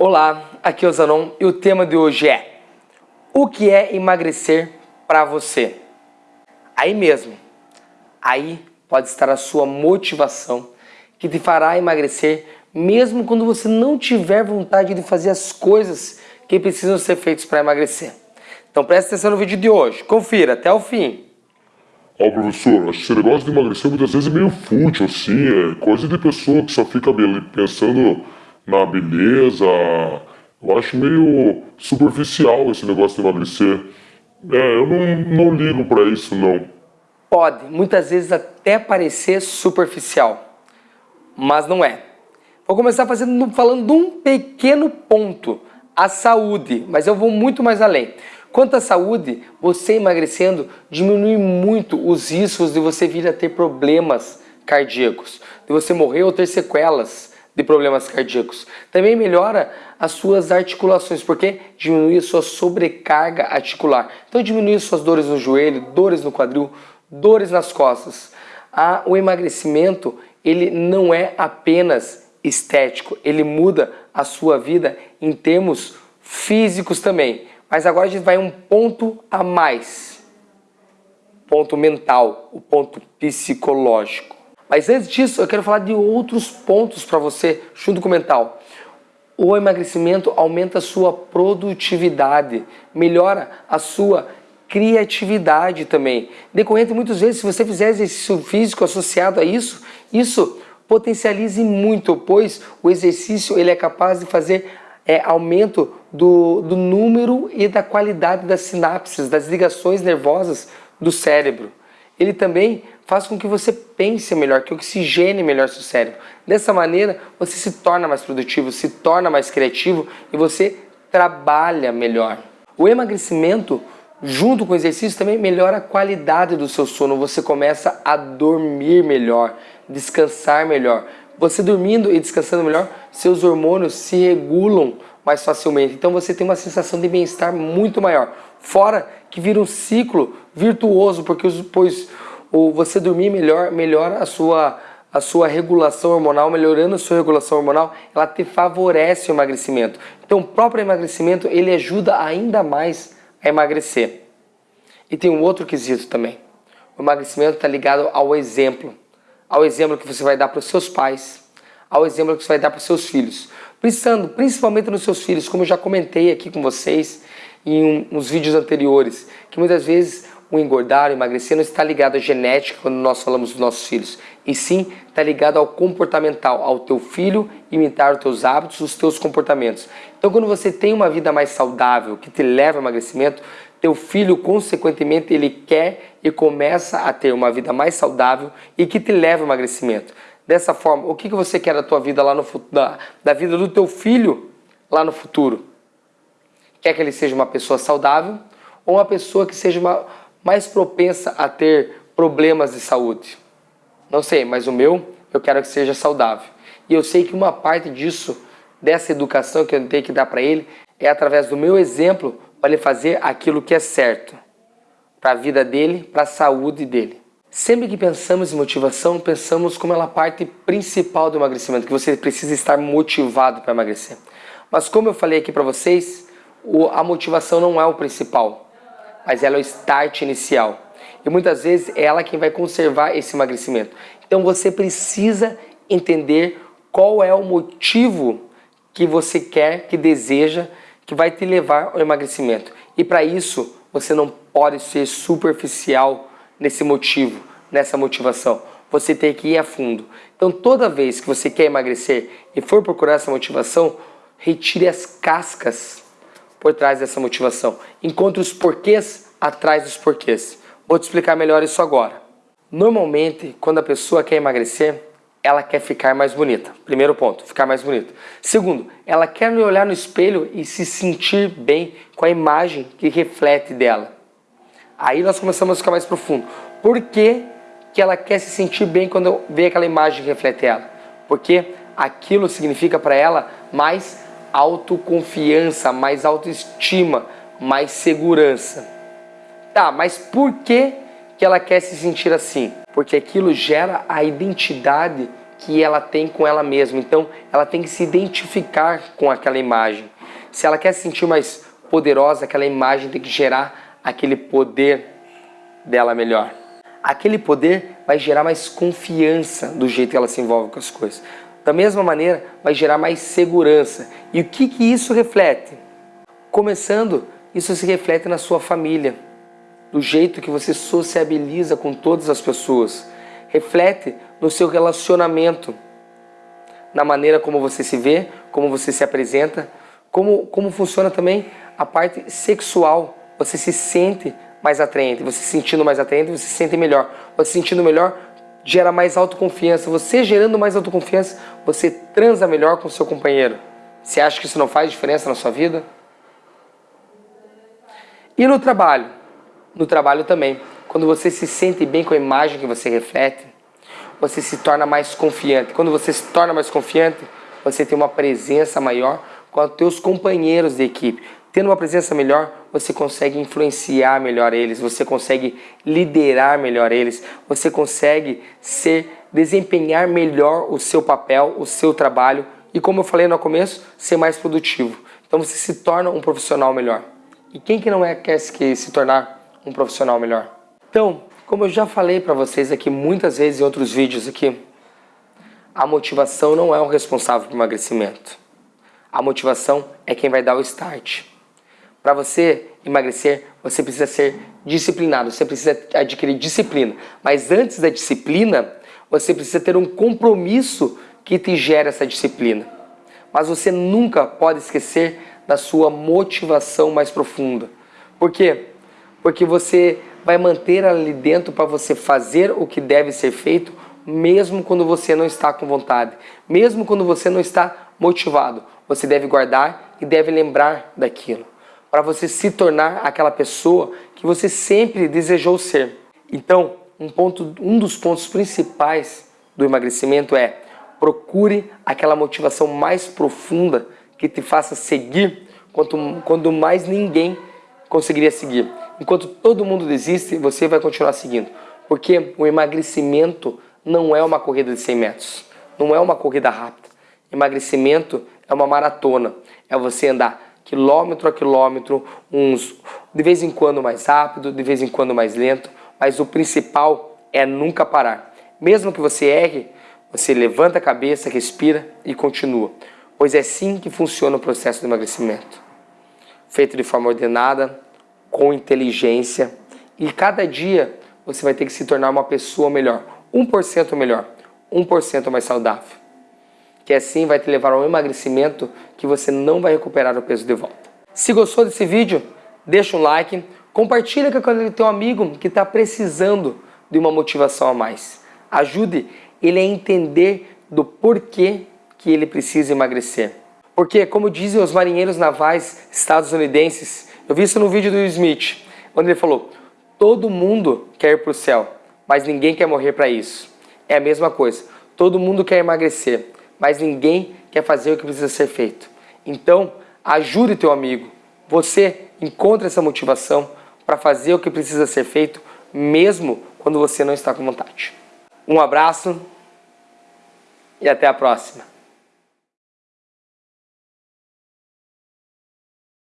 Olá, aqui é o Zanon e o tema de hoje é O que é emagrecer para você? Aí mesmo, aí pode estar a sua motivação que te fará emagrecer mesmo quando você não tiver vontade de fazer as coisas que precisam ser feitas para emagrecer. Então preste atenção no vídeo de hoje, confira até o fim. Ó oh, professor, esse negócio de emagrecer muitas vezes é meio fútil, assim, é coisa de pessoa que só fica pensando na beleza. Eu acho meio superficial esse negócio de emagrecer. É, eu não, não ligo para isso, não. Pode, muitas vezes até parecer superficial, mas não é. Vou começar fazendo, falando de um pequeno ponto, a saúde, mas eu vou muito mais além. Quanto à saúde, você emagrecendo diminui muito os riscos de você vir a ter problemas cardíacos, de você morrer ou ter sequelas de problemas cardíacos. Também melhora as suas articulações, porque diminui a sua sobrecarga articular. Então diminui suas dores no joelho, dores no quadril, dores nas costas. Ah, o emagrecimento, ele não é apenas estético, ele muda a sua vida em termos físicos também. Mas agora a gente vai um ponto a mais. Ponto mental, o ponto psicológico. Mas antes disso, eu quero falar de outros pontos para você, junto com o mental. O emagrecimento aumenta a sua produtividade, melhora a sua criatividade também. Decorrente muitas vezes, se você fizer exercício físico associado a isso, isso potencialize muito, pois o exercício ele é capaz de fazer é, aumento do, do número e da qualidade das sinapses, das ligações nervosas do cérebro. Ele também faz com que você pense melhor, que oxigene melhor seu cérebro. Dessa maneira, você se torna mais produtivo, se torna mais criativo e você trabalha melhor. O emagrecimento, junto com o exercício, também melhora a qualidade do seu sono. Você começa a dormir melhor, descansar melhor. Você dormindo e descansando melhor, seus hormônios se regulam mais facilmente. Então você tem uma sensação de bem-estar muito maior. Fora que vira um ciclo virtuoso, porque pois ou você dormir melhor, melhora a sua, a sua regulação hormonal, melhorando a sua regulação hormonal, ela te favorece o emagrecimento. Então o próprio emagrecimento, ele ajuda ainda mais a emagrecer. E tem um outro quesito também. O emagrecimento está ligado ao exemplo. Ao exemplo que você vai dar para os seus pais, ao exemplo que você vai dar para os seus filhos. Pensando principalmente nos seus filhos, como eu já comentei aqui com vocês em um, uns vídeos anteriores, que muitas vezes o engordar, o emagrecer não está ligado à genética quando nós falamos dos nossos filhos, e sim está ligado ao comportamental, ao teu filho imitar os teus hábitos, os teus comportamentos. Então quando você tem uma vida mais saudável, que te leva ao emagrecimento, teu filho consequentemente ele quer e começa a ter uma vida mais saudável e que te leva ao emagrecimento. Dessa forma, o que, que você quer da tua vida lá no da, da vida do teu filho lá no futuro? Quer que ele seja uma pessoa saudável ou uma pessoa que seja uma, mais propensa a ter problemas de saúde? Não sei, mas o meu, eu quero que seja saudável. E eu sei que uma parte disso, dessa educação que eu tenho que dar para ele, é através do meu exemplo para ele fazer aquilo que é certo para a vida dele, para a saúde dele. Sempre que pensamos em motivação, pensamos como ela parte principal do emagrecimento, que você precisa estar motivado para emagrecer. Mas como eu falei aqui para vocês, a motivação não é o principal mas ela é o start inicial. E muitas vezes é ela quem vai conservar esse emagrecimento. Então você precisa entender qual é o motivo que você quer, que deseja, que vai te levar ao emagrecimento. E para isso, você não pode ser superficial nesse motivo, nessa motivação. Você tem que ir a fundo. Então toda vez que você quer emagrecer e for procurar essa motivação, retire as cascas por trás dessa motivação. Encontre os porquês atrás dos porquês. Vou te explicar melhor isso agora. Normalmente, quando a pessoa quer emagrecer, ela quer ficar mais bonita. Primeiro ponto, ficar mais bonita. Segundo, ela quer olhar no espelho e se sentir bem com a imagem que reflete dela. Aí nós começamos a ficar mais profundo. Por que, que ela quer se sentir bem quando vê aquela imagem que reflete ela? Porque aquilo significa para ela mais autoconfiança, mais autoestima, mais segurança. Tá, mas por que, que ela quer se sentir assim? Porque aquilo gera a identidade que ela tem com ela mesma. Então, ela tem que se identificar com aquela imagem. Se ela quer se sentir mais poderosa, aquela imagem tem que gerar aquele poder dela melhor. Aquele poder vai gerar mais confiança do jeito que ela se envolve com as coisas. Da mesma maneira, vai gerar mais segurança. E o que, que isso reflete? Começando, isso se reflete na sua família, do jeito que você sociabiliza com todas as pessoas. Reflete no seu relacionamento, na maneira como você se vê, como você se apresenta, como, como funciona também a parte sexual. Você se sente mais atraente, você se sentindo mais atraente, você se sente melhor. Você se sentindo melhor gera mais autoconfiança. Você gerando mais autoconfiança, você transa melhor com seu companheiro. Você acha que isso não faz diferença na sua vida? E no trabalho? No trabalho também. Quando você se sente bem com a imagem que você reflete, você se torna mais confiante. Quando você se torna mais confiante, você tem uma presença maior com os teus companheiros de equipe. Tendo uma presença melhor, você consegue influenciar melhor eles, você consegue liderar melhor eles, você consegue ser, desempenhar melhor o seu papel, o seu trabalho e, como eu falei no começo, ser mais produtivo. Então você se torna um profissional melhor. E quem que não é, quer se, se tornar um profissional melhor? Então, como eu já falei para vocês aqui muitas vezes em outros vídeos aqui, a motivação não é o responsável por emagrecimento. A motivação é quem vai dar o start. Para você emagrecer, você precisa ser disciplinado, você precisa adquirir disciplina. Mas antes da disciplina, você precisa ter um compromisso que te gera essa disciplina. Mas você nunca pode esquecer da sua motivação mais profunda. Por quê? Porque você vai manter ali dentro para você fazer o que deve ser feito, mesmo quando você não está com vontade, mesmo quando você não está motivado. Você deve guardar e deve lembrar daquilo, para você se tornar aquela pessoa que você sempre desejou ser. Então, um, ponto, um dos pontos principais do emagrecimento é procure aquela motivação mais profunda que te faça seguir quanto, quando mais ninguém conseguiria seguir. Enquanto todo mundo desiste, você vai continuar seguindo. Porque o emagrecimento não é uma corrida de 100 metros. Não é uma corrida rápida. Emagrecimento é uma maratona. É você andar quilômetro a quilômetro, uns de vez em quando mais rápido, de vez em quando mais lento. Mas o principal é nunca parar. Mesmo que você erre, você levanta a cabeça, respira e continua. Pois é assim que funciona o processo de emagrecimento. Feito de forma ordenada, com inteligência e cada dia você vai ter que se tornar uma pessoa melhor, 1% melhor, 1% mais saudável. Que assim vai te levar a um emagrecimento que você não vai recuperar o peso de volta. Se gostou desse vídeo, deixa um like, compartilha com aquele teu amigo que está precisando de uma motivação a mais. Ajude ele a entender do porquê que ele precisa emagrecer. Porque, como dizem os marinheiros navais estadunidenses, eu vi isso no vídeo do Smith, onde ele falou, todo mundo quer ir para o céu, mas ninguém quer morrer para isso. É a mesma coisa, todo mundo quer emagrecer, mas ninguém quer fazer o que precisa ser feito. Então, ajude teu amigo. Você encontra essa motivação para fazer o que precisa ser feito, mesmo quando você não está com vontade. Um abraço e até a próxima.